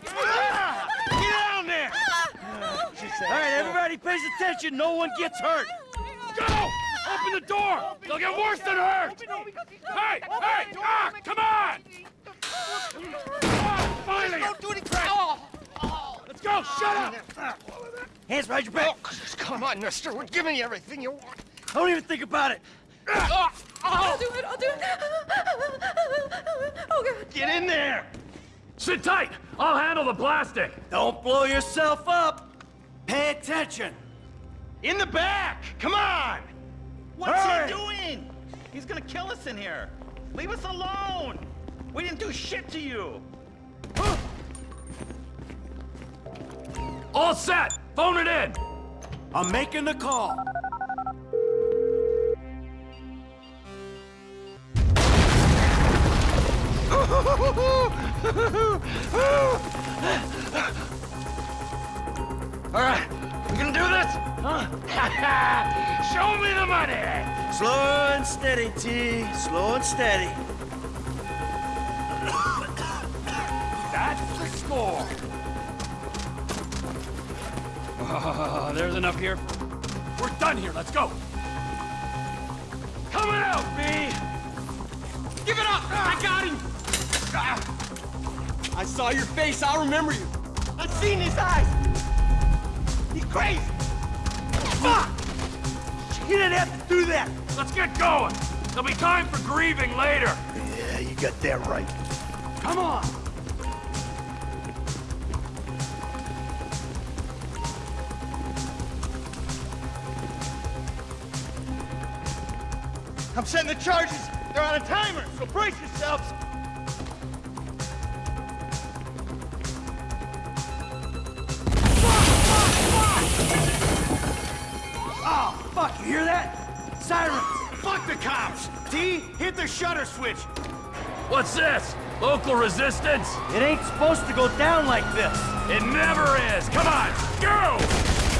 Get down there! All right, everybody pays attention. No one gets hurt. Go! Open the door! They'll get worse than hurt! Hey! Hey! Ah! Come on! Ah, finally! Don't do anything! Let's go! Shut up! Hands behind your back. Come on, mister. We're giving you everything you want. Don't even think about it. I'll do it, I'll do it. Oh, God. Get in there. Sit tight! I'll handle the plastic! Don't blow yourself up. Pay attention. In the back! Come on! What's Hurry! he doing? He's gonna kill us in here. Leave us alone. We didn't do shit to you. All set! Phone it in! I'm making the call. All right, we gonna do this? Huh? Show me the money! Slow and steady, T. Slow and steady. That's the score! Oh, there's enough here. We're done here, let's go! Coming out, B! Give it up! I got him! Ah. I saw your face. I'll remember you. I've seen his eyes. He's crazy. Fuck! You didn't have to do that. Let's get going! There'll be time for grieving later! Yeah, you got that right. Come on! I'm setting the charges. They're on a timer, so brace yourselves. Sirens. Fuck the cops. T, hit the shutter switch. What's this? Local resistance? It ain't supposed to go down like this. It never is! Come on, go!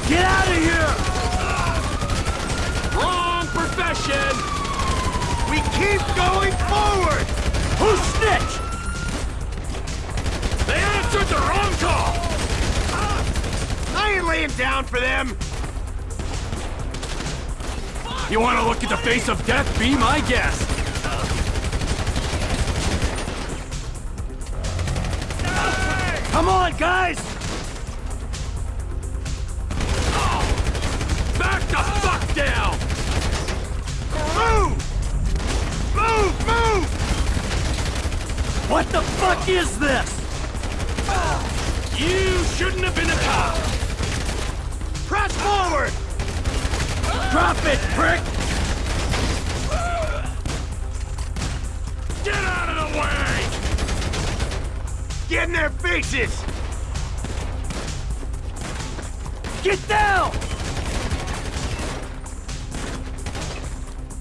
Get out of here! Wrong profession! We keep going forward. Who snitched? They answered the wrong call! I ain't laying down for them. You want to look at the face of death? Be my guest! Come on, guys! Back the fuck down! Move! Move! Move! What the fuck is this? You shouldn't have been a cop! Press forward! Drop it, prick! Get out of the way! Get in their faces! Get down!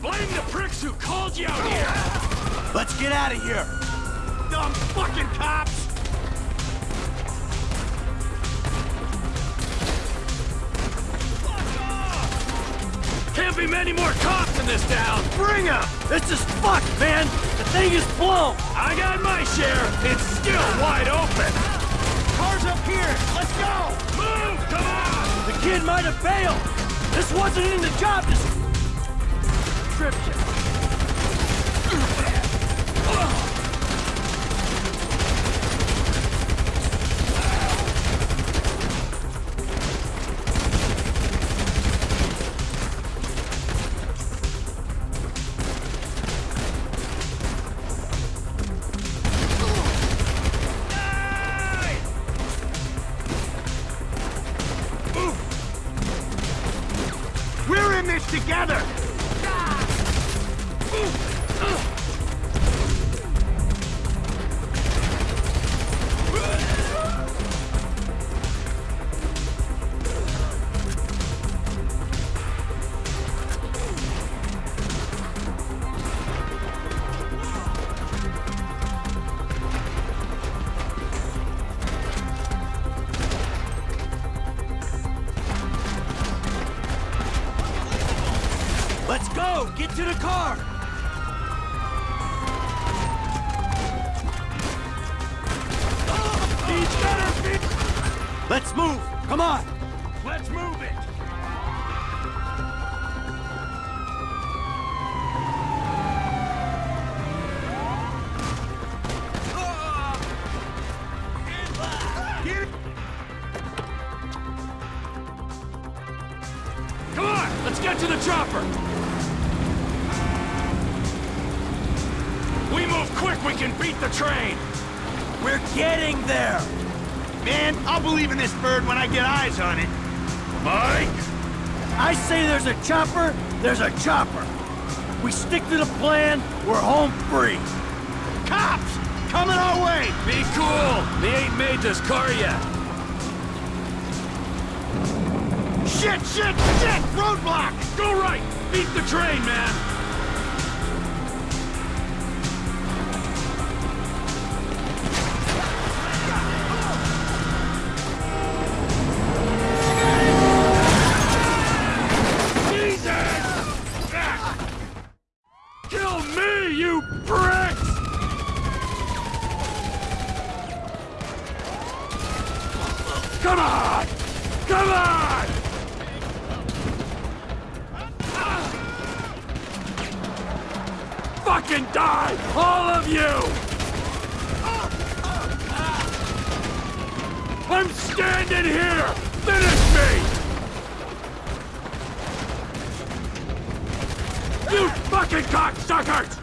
Blame the pricks who called you out here! Let's get out of here. Dumb fucking cops! Be many more cops in this town! Bring 'em! This is fucked, man! The thing is blown! I got my share! It's still wide open! Cars up here! Let's go! Move! Come on! The kid might have failed! This wasn't in the job description! This together! Get to the car! Let's move. Come on. Let's move it! Come on, let's get to the chopper! Move quick, we can beat the train! We're getting there. Man, I'll believe in this bird when I get eyes on it. Mike! I say there's a chopper, there's a chopper. We stick to the plan, we're home free. Cops! Coming our way! Be cool! They ain't made this car yet! Shit, shit, shit! Roadblock! Go right! Beat the train, man! Come on! Fucking die! All of you! I'm standing here! Finish me! You fucking cocksuckers!